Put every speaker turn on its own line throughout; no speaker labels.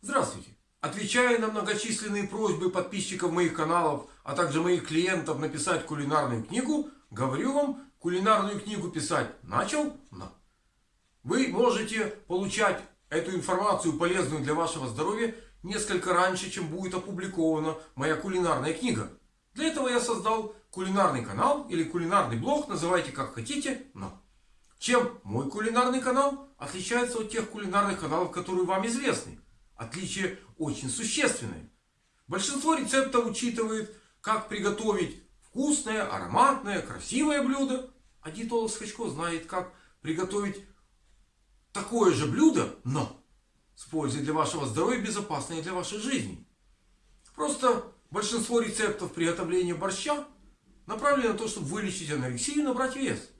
Здравствуйте! Отвечая на многочисленные просьбы подписчиков моих каналов, а также моих клиентов написать кулинарную книгу, говорю вам, кулинарную книгу писать начал на. Вы можете получать эту информацию полезную для вашего здоровья несколько раньше, чем будет опубликована моя кулинарная книга. Для этого я создал кулинарный канал или кулинарный блог, называйте как хотите, но. Чем мой кулинарный канал отличается от тех кулинарных каналов, которые вам известны? Отличие очень существенное. Большинство рецептов учитывает, как приготовить вкусное, ароматное, красивое блюдо. А диетолог Скачко знает, как приготовить такое же блюдо, но с пользой для вашего здоровья, безопасное для вашей жизни. Просто большинство рецептов приготовления борща направлены на то, чтобы вылечить анорексию и набрать вес.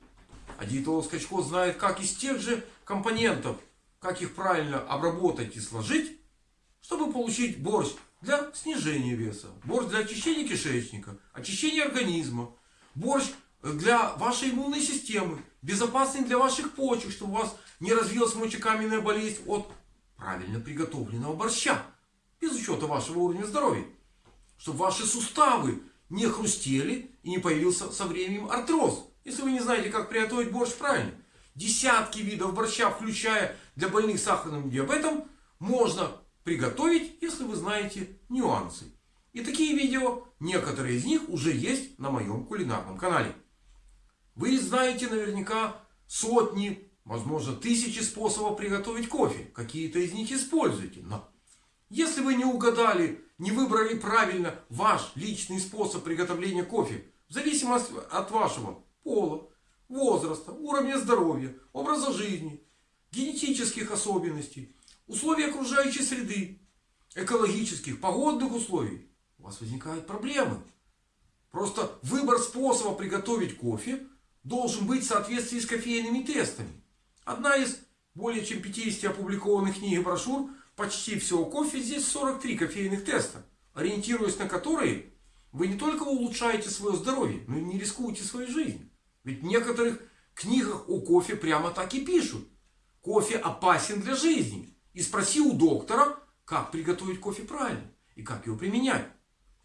А диетолог Скачко знает, как из тех же компонентов, как их правильно обработать и сложить, чтобы получить борщ для снижения веса, борщ для очищения кишечника, очищения организма, борщ для вашей иммунной системы, безопасный для ваших почек, чтобы у вас не развилась мочекаменная болезнь от правильно приготовленного борща, без учета вашего уровня здоровья. Чтобы ваши суставы не хрустели и не появился со временем артроз. Если вы не знаете, как приготовить борщ правильно. Десятки видов борща, включая для больных сахарным диабетом, можно приготовить, если вы знаете нюансы. И такие видео, некоторые из них уже есть на моем кулинарном канале. Вы знаете наверняка сотни, возможно тысячи способов приготовить кофе. Какие-то из них используйте. Но если вы не угадали, не выбрали правильно ваш личный способ приготовления кофе, в зависимости от вашего пола, возраста, уровня здоровья, образа жизни, генетических особенностей, условий окружающей среды, экологических, погодных условий, у вас возникают проблемы. Просто выбор способа приготовить кофе должен быть в соответствии с кофейными тестами. Одна из более чем 50 опубликованных книг и брошюр почти всего кофе, здесь 43 кофейных теста, ориентируясь на которые вы не только улучшаете свое здоровье, но и не рискуете своей жизнью. Ведь в некоторых книгах о кофе прямо так и пишут. Кофе опасен для жизни. И спроси у доктора, как приготовить кофе правильно и как его применять.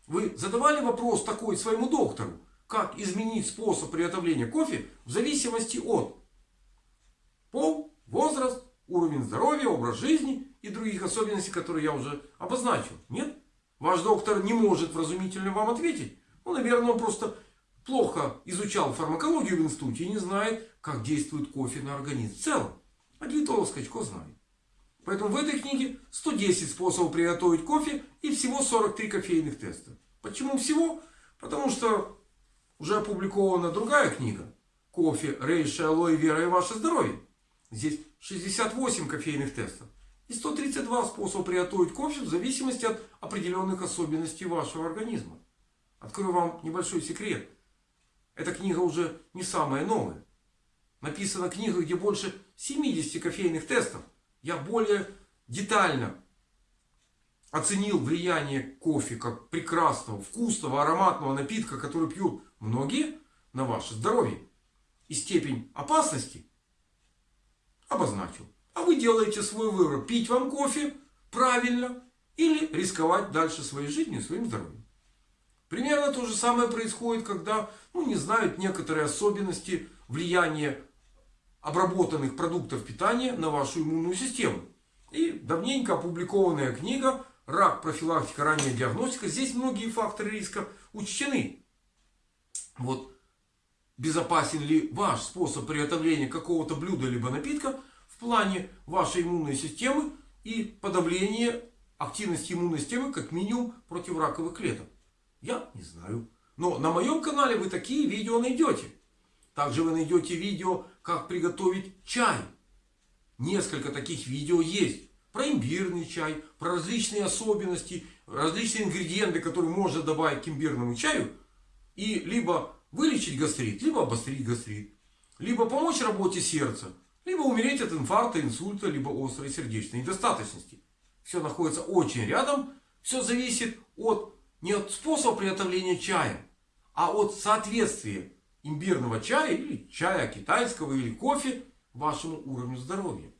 Вы задавали вопрос такой своему доктору, как изменить способ приготовления кофе в зависимости от пол, возраст, уровень здоровья, образ жизни и других особенностей, которые я уже обозначил. Нет? Ваш доктор не может вразумительно вам ответить. Ну, наверное, он просто плохо изучал фармакологию в институте и не знает, как действует кофе на организм в целом. А диетолог Скачко знает. Поэтому в этой книге 110 способов приготовить кофе и всего 43 кофейных теста. Почему всего? Потому что уже опубликована другая книга. Кофе, рейша, алоэ, вера и ваше здоровье. Здесь 68 кофейных тестов. И 132 способа приготовить кофе в зависимости от определенных особенностей вашего организма. Открою вам небольшой секрет. Эта книга уже не самая новая. Написана книга, где больше 70 кофейных тестов я более детально оценил влияние кофе как прекрасного, вкусного, ароматного напитка, который пьют многие на ваше здоровье. И степень опасности обозначил. А вы делаете свой выбор. Пить вам кофе правильно или рисковать дальше своей жизнью и своим здоровьем. Примерно то же самое происходит, когда ну, не знают некоторые особенности влияния обработанных продуктов питания на вашу иммунную систему. И давненько опубликованная книга «Рак. Профилактика. Ранняя диагностика». Здесь многие факторы риска учтены. Вот безопасен ли ваш способ приготовления какого-то блюда либо напитка в плане вашей иммунной системы и подавления активности иммунной системы как минимум против раковых клеток. Я не знаю. Но на моем канале вы такие видео найдете. Также вы найдете видео, как приготовить чай. Несколько таких видео есть. Про имбирный чай, про различные особенности, различные ингредиенты, которые можно добавить к имбирному чаю. И либо вылечить гастрит, либо обострить гастрит. Либо помочь работе сердца, либо умереть от инфаркта, инсульта, либо острой сердечной недостаточности. Все находится очень рядом. Все зависит от не от способа приготовления чая, а от соответствия имбирного чая или чая китайского или кофе вашему уровню здоровья.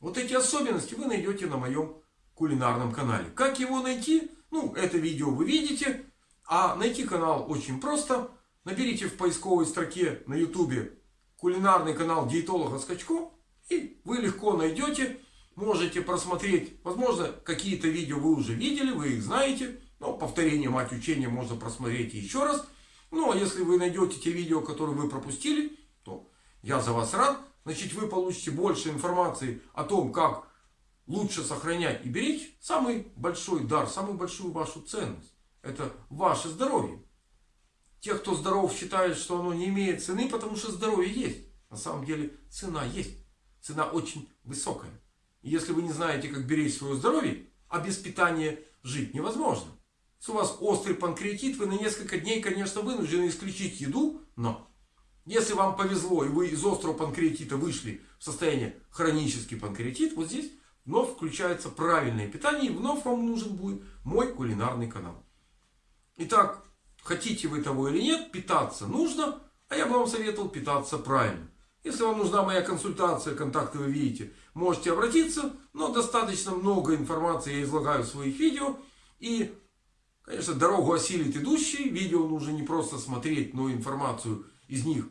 Вот эти особенности вы найдете на моем кулинарном канале. Как его найти? Ну, это видео вы видите. А найти канал очень просто. Наберите в поисковой строке на ютубе кулинарный канал диетолога Скачко. И вы легко найдете. Можете просмотреть. Возможно, какие-то видео вы уже видели, вы их знаете. Но повторение мать учения можно просмотреть еще раз. Ну, а если вы найдете те видео, которые вы пропустили, то я за вас рад. Значит, вы получите больше информации о том, как лучше сохранять и беречь самый большой дар, самую большую вашу ценность. Это ваше здоровье. Те, кто здоров, считают, что оно не имеет цены, потому что здоровье есть. На самом деле цена есть. Цена очень высокая. И если вы не знаете, как беречь свое здоровье, а без питания жить невозможно. Если у вас острый панкреатит, вы на несколько дней, конечно, вынуждены исключить еду, но если вам повезло и вы из острого панкреатита вышли в состояние хронический панкреатит, вот здесь вновь включается правильное питание и вновь вам нужен будет мой кулинарный канал. Итак, хотите вы того или нет, питаться нужно, а я бы вам советовал питаться правильно. Если вам нужна моя консультация, контакты вы видите, можете обратиться, но достаточно много информации я излагаю в своих видео. И, конечно, дорогу осилит идущий, видео нужно не просто смотреть, но информацию из них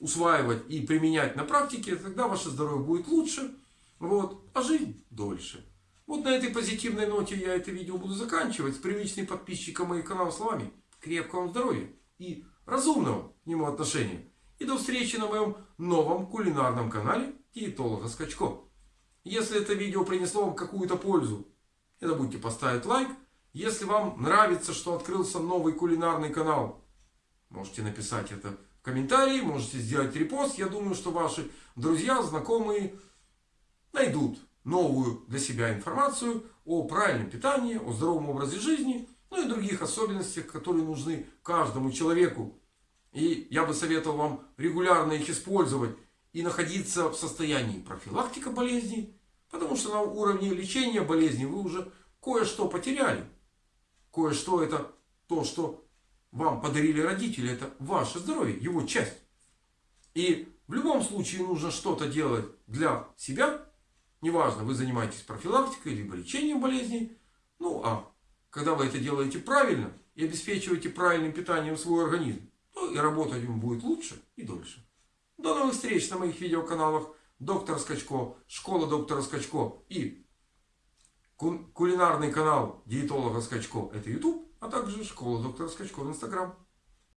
усваивать и применять на практике, тогда ваше здоровье будет лучше, вот, а жизнь дольше. Вот на этой позитивной ноте я это видео буду заканчивать. С привычным подписчиком моих каналов словами. Крепкого здоровья и разумного к нему отношения. И до встречи на моем новом кулинарном канале Диетолога Скачко. Если это видео принесло вам какую-то пользу, не забудьте поставить лайк. Если вам нравится, что открылся новый кулинарный канал, можете написать это в комментарии, можете сделать репост. Я думаю, что ваши друзья, знакомые найдут новую для себя информацию о правильном питании, о здоровом образе жизни, ну и других особенностях, которые нужны каждому человеку. И я бы советовал вам регулярно их использовать и находиться в состоянии профилактика болезней, потому что на уровне лечения болезней вы уже кое-что потеряли. Кое-что это то, что вам подарили родители, это ваше здоровье, его часть. И в любом случае нужно что-то делать для себя, Неважно, вы занимаетесь профилактикой, либо лечением болезней. Ну, а когда вы это делаете правильно и обеспечиваете правильным питанием свой организм, то и работать ему будет лучше и дольше. До новых встреч на моих видеоканалах Доктор Скачко, Школа Доктора Скачко и кулинарный канал диетолога Скачко это YouTube, а также Школа Доктора Скачко в Instagram.